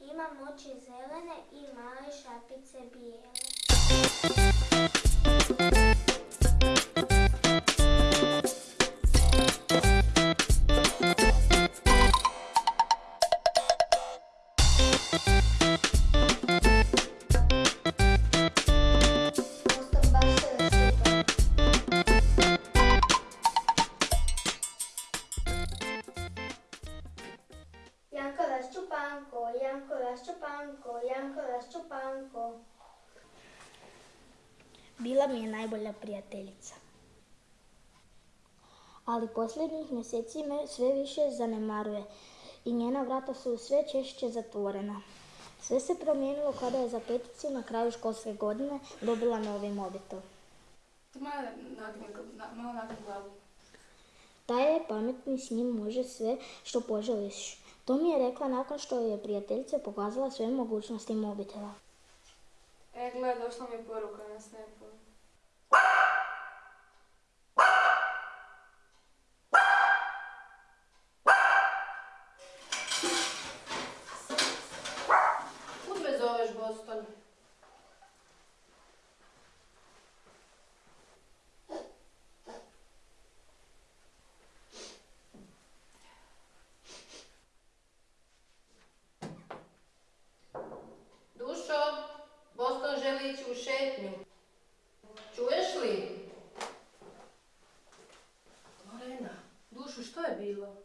imam oči zelene i male šapice bijele. Raščupanko, Janko Raščupanko, Janko Raščupanko. Bila mi je najbolja prijateljica. Ali posljednjih mjeseci me sve više zanemaruje i njena vrata su sve češće zatvorena. Sve se promijenilo kada je za peticu na kraju školske godine dobila novi mobitel. Taj je pametni, s njim može sve što poželiš. To mi je rekla nakon što je prijateljica pokazala sve mogućnosti mobitela. E, gle, došla mi je poruka na snapu. Kud me zoveš, Boston? Dušo, Boston želi ići u šetnju. Čuješ li? Lorena, Dušu, što je bilo?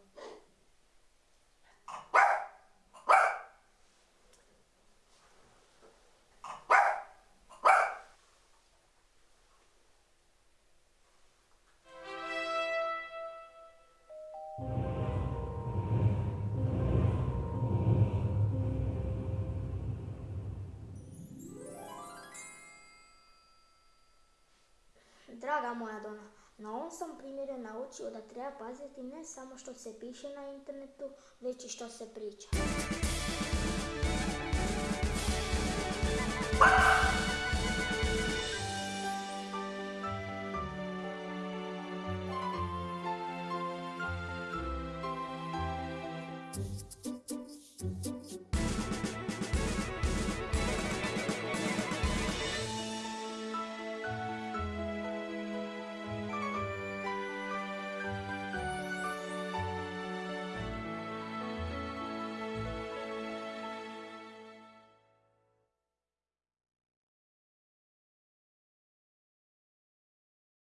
Draga moja Dona, na ovom sam primjeru naučio da treba paziti ne samo što se piše na internetu, već i što se priča.